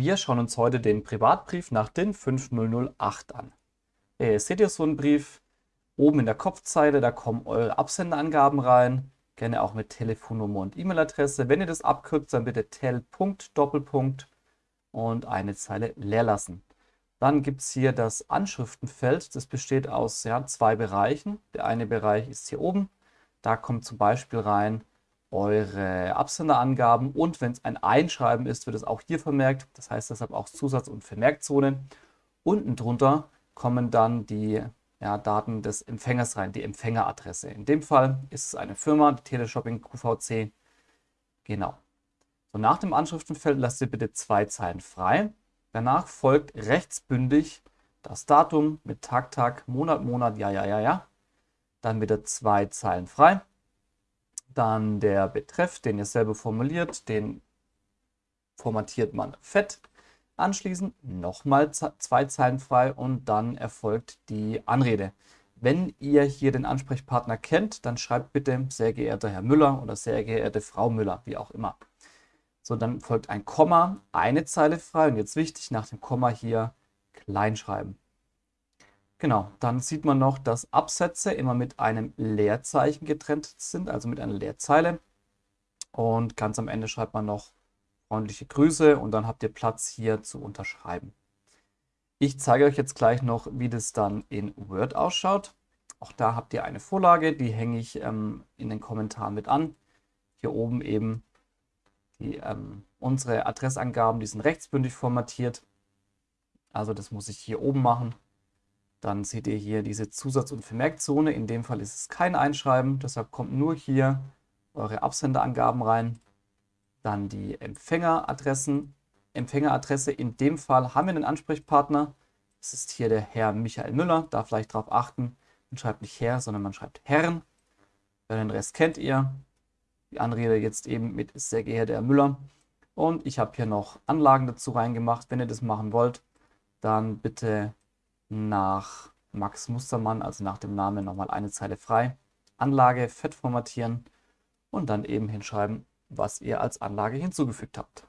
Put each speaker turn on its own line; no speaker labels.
Wir schauen uns heute den Privatbrief nach DIN 5008 an. Äh, seht ihr so einen Brief? Oben in der Kopfzeile, da kommen eure Absenderangaben rein. Gerne auch mit Telefonnummer und E-Mail-Adresse. Wenn ihr das abkürzt, dann bitte tel. Doppelpunkt und eine Zeile leer lassen. Dann gibt es hier das Anschriftenfeld. Das besteht aus ja, zwei Bereichen. Der eine Bereich ist hier oben. Da kommt zum Beispiel rein eure Absenderangaben und wenn es ein Einschreiben ist, wird es auch hier vermerkt. Das heißt deshalb auch Zusatz- und Vermerkzone. Unten drunter kommen dann die ja, Daten des Empfängers rein, die Empfängeradresse. In dem Fall ist es eine Firma, Teleshopping QVC. Genau. So, nach dem Anschriftenfeld lasst ihr bitte zwei Zeilen frei. Danach folgt rechtsbündig das Datum mit Tag, Tag, Monat, Monat, ja, ja, ja, ja. Dann wieder zwei Zeilen frei. Dann der Betreff, den ihr selber formuliert, den formatiert man fett. Anschließend nochmal zwei Zeilen frei und dann erfolgt die Anrede. Wenn ihr hier den Ansprechpartner kennt, dann schreibt bitte sehr geehrter Herr Müller oder sehr geehrte Frau Müller, wie auch immer. So, dann folgt ein Komma, eine Zeile frei und jetzt wichtig, nach dem Komma hier kleinschreiben. Genau, dann sieht man noch, dass Absätze immer mit einem Leerzeichen getrennt sind, also mit einer Leerzeile. Und ganz am Ende schreibt man noch freundliche Grüße und dann habt ihr Platz hier zu unterschreiben. Ich zeige euch jetzt gleich noch, wie das dann in Word ausschaut. Auch da habt ihr eine Vorlage, die hänge ich ähm, in den Kommentaren mit an. Hier oben eben die, ähm, unsere Adressangaben, die sind rechtsbündig formatiert. Also das muss ich hier oben machen. Dann seht ihr hier diese Zusatz- und Vermerkzone. In dem Fall ist es kein Einschreiben, deshalb kommt nur hier eure Absenderangaben rein. Dann die Empfängeradressen. Empfängeradresse, in dem Fall haben wir einen Ansprechpartner. Das ist hier der Herr Michael Müller. Da vielleicht darauf achten, man schreibt nicht Herr, sondern man schreibt Herren. Den Rest kennt ihr. Die Anrede jetzt eben mit sehr geehrter Herr Müller. Und ich habe hier noch Anlagen dazu reingemacht. Wenn ihr das machen wollt, dann bitte nach Max Mustermann, also nach dem Namen, nochmal eine Zeile frei. Anlage fett formatieren und dann eben hinschreiben, was ihr als Anlage hinzugefügt habt.